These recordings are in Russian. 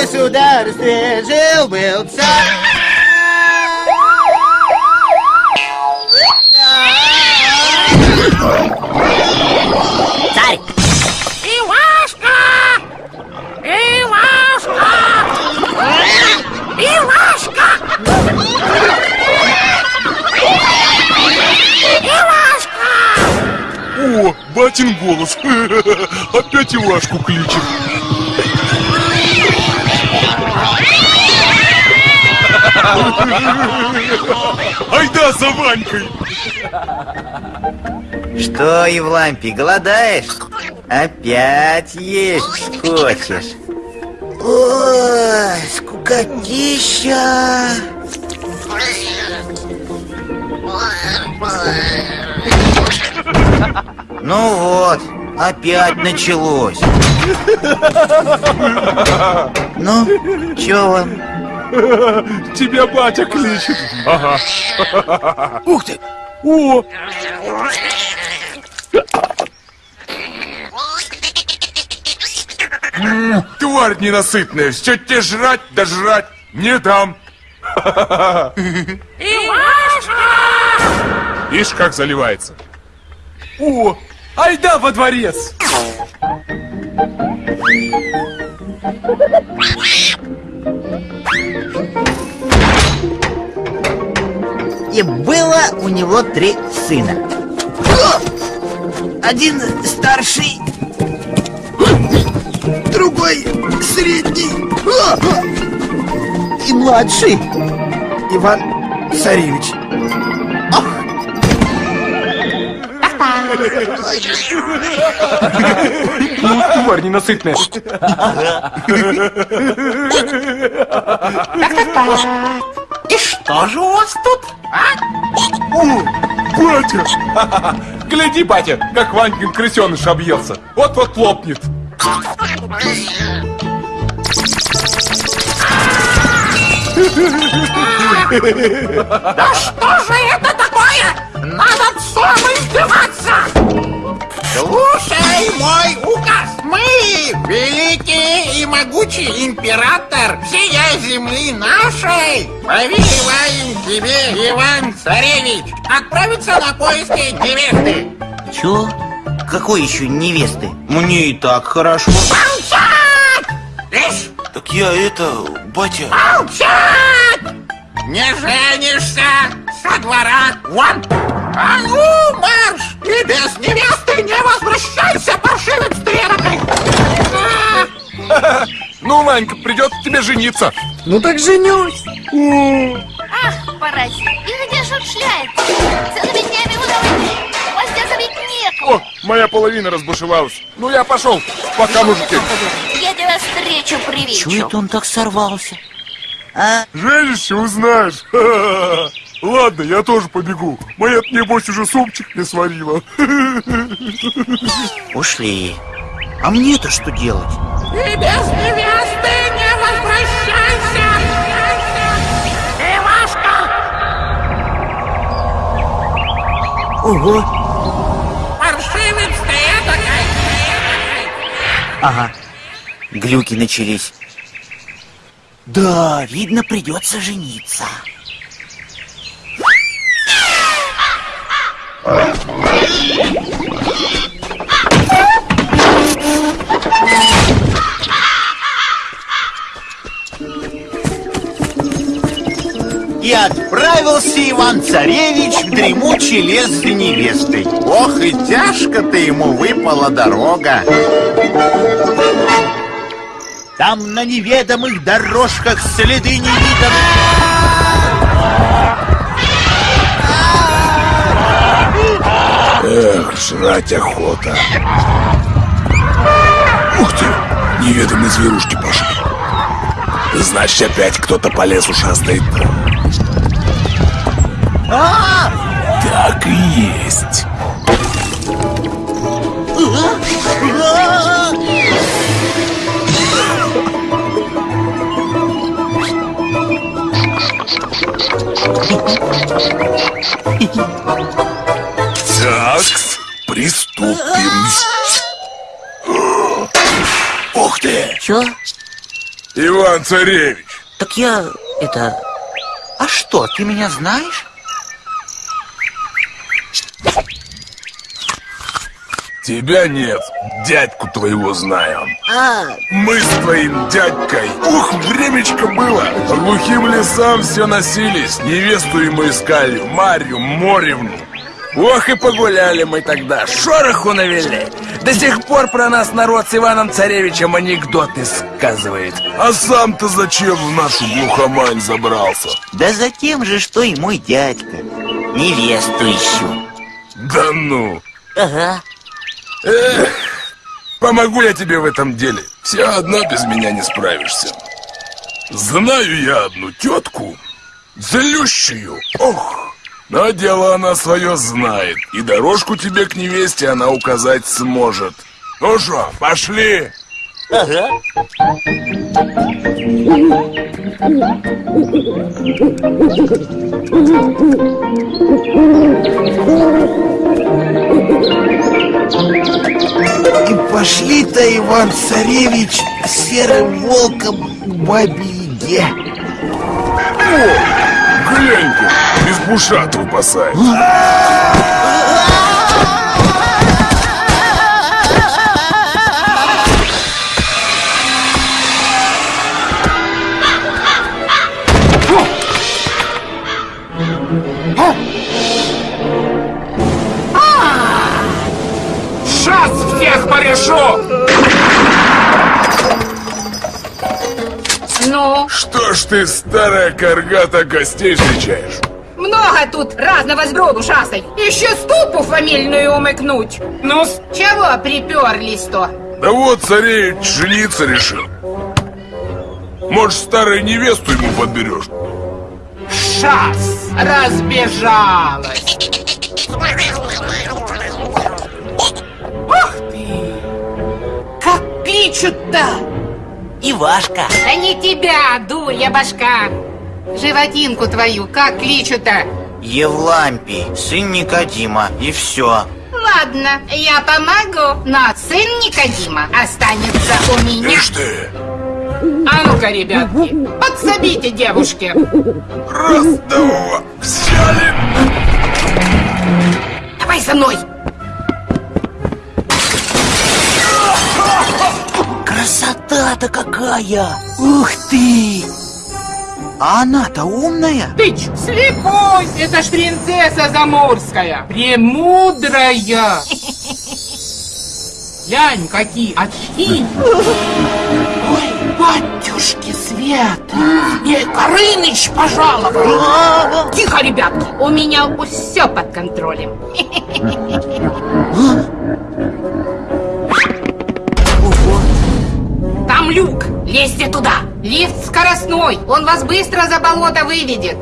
государстве жил-был царь. Царь! Ивашка! Ивашка! Ивашка! Ивашка! О, батин голос. Опять Ивашку кличет. Айда за Ванькой! Что, Евлампий, голодаешь? Опять есть хочешь? Ой, скукотища! Ну вот, опять началось. Ну, чё вам? Тебя батя кличет. Ага. Ух ты! О, тварь ненасытная, все тебе жрать да жрать не дам. Ишь, как заливается. О, айда во дворец. И было у него три сына. Один старший, другой средний и младший Иван Царевич. Ну, тварь ненасытная. Гляди, батя, как Ванькин крысеныш объелся. Вот-вот лопнет. Да что же Слушай мой указ! Мы, великий и могучий император всей земли нашей, повелеваем тебе, Иван Царевич, отправиться на поиски невесты. Чё? Какой еще невесты? Мне и так хорошо. Молчать! Лишь Так я это, батя... молчать! Не женишься со двора вон! А ну! И без невесты не возвращайся, паршивец стрелокой! Ну, Ванька, придется тебе жениться. Ну так женюсь. Ах, паразит, и где же он шляется? Целыми днями давайте. Гвоздя забить некому. О, моя половина разбушевалась. Ну, я пошел. Пока, мужики. Я тебя встречу привечу. Чего это он так сорвался? А? Женишься, узнаешь. Ладно, я тоже побегу. Моя, небось, уже супчик не сварила. Ушли. А мне-то что делать? И без невесты не возвращайся! Ивашка! Ого. Паршивец ты этакой! Ага. Глюки начались. Да, видно, придется жениться. И отправился Иван-Царевич в дремучий лес за невестой. Ох, и тяжко-то ему выпала дорога. Там на неведомых дорожках следы невиданных. Жрать охота. Ух ты, неведомые зверушки пошли. Значит, опять кто-то по лесу шастает. Так и есть. Так, приступим. Ух ты! Чё? Иван Царевич! Так я, это... А что, ты меня знаешь? Тебя нет, дядьку твоего знаю. А, Мы с твоим дядькой, ух, времечко было По глухим лесам все носились Невесту ему искали, Марью Моревну Ох и погуляли мы тогда, шороху навели До сих пор про нас народ с Иваном Царевичем анекдоты сказывает А сам-то зачем в нашу глухомань забрался? Да за тем же, что и мой дядька. Невесту ищу. Да ну, ага. помогу я тебе в этом деле Все одна без меня не справишься Знаю я одну тетку Злющую, ох Но дело она свое знает И дорожку тебе к невесте она указать сможет Ну что, пошли? Ага. И пошли-то, Иван-Царевич, серым волком к бабе-яге. Глянь-ка, избушат выпасает Сейчас всех порешу! Ну, Что ж ты, старая каргата, гостей встречаешь? Много тут разного сброду шастай. Еще ступу фамильную умыкнуть. ну с чего приперлись-то? Да вот царевич жениться решил Может, старую невесту ему подберешь? Шас разбежалась! Ух ты! Как пичут-то! Ивашка. Да не тебя, дурья башка. Животинку твою как кличут-то? Евлампий, сын Никодима, и все. Ладно, я помогу, но сын Никодима останется у меня. Ишь ты! А ну-ка, ребятки, подсобите девушке. Раз, два, взяли! Давай за мной. Красота-то какая! Ух ты! А она-то умная? Ты ч, слепой! Это ж принцесса заморская, премудрая. Глянь, какие очки. Ой, батюшки Света! Мне Горыныч пожаловал! Тихо, ребятки, у меня все под контролем. Там люк, лезьте туда. Лифт скоростной, он вас быстро за болото выведет.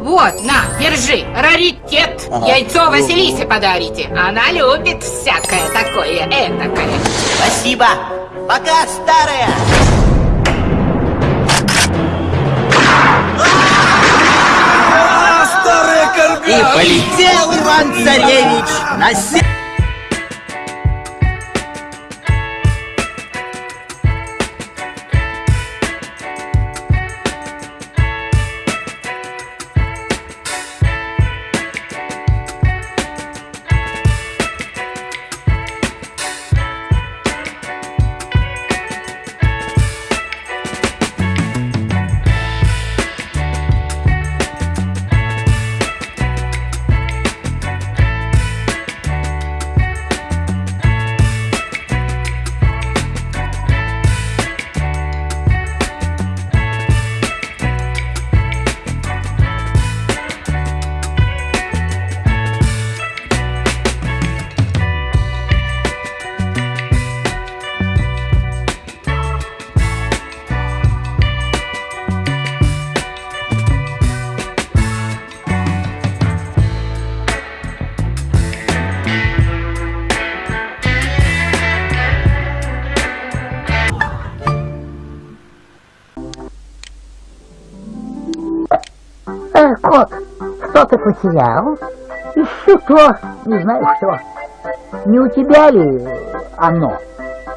Вот, на, держи, раритет. Яйцо Василисе подарите. Она любит всякое такое этакое. Спасибо. Пока, старая. И полетел Иван-Царевич на север. Что-то потерял. Ищу то, не знаю что. Не у тебя ли оно?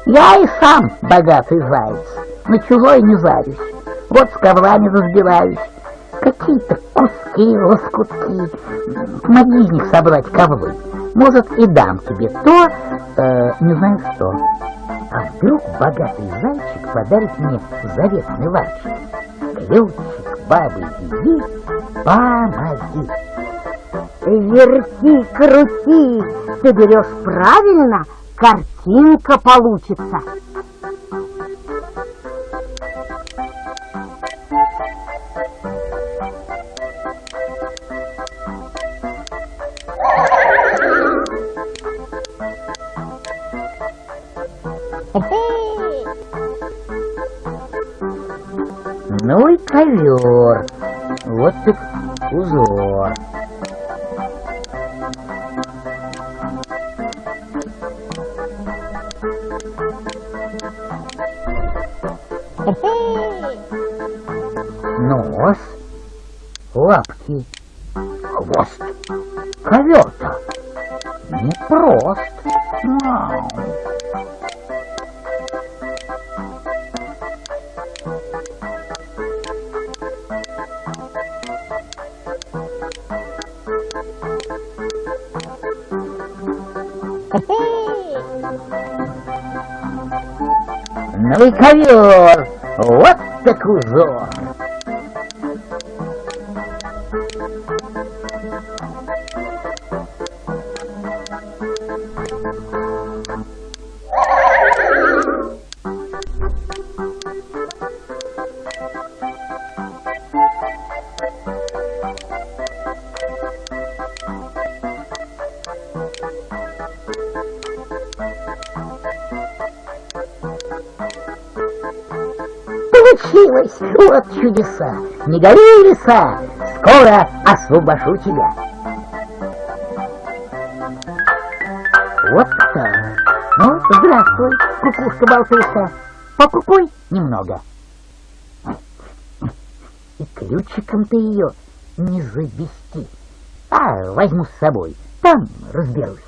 Я и сам богатый заяц, на чужой не зарюсь. Вот с коврами разбираюсь. Какие-то куски, лоскутки. Помоги из них собрать ковры. Может, и дам тебе то, э, не знаю что. А вдруг богатый зайчик подарит мне заветный ларчик? Ключик бабы Яги, помоги. Верти, крути, ты берешь правильно, картинка получится. Ну и ковер. Вот так узор. Нос, лапки, Ну и ковер, вот так узор. Вот чудеса! Не гори, лиса! Скоро освобожу тебя! Вот так. Ну, здравствуй, кукушка-болтушка. Покукуй немного. И ключиком ты ее не завести. А, возьму с собой. Там разберусь.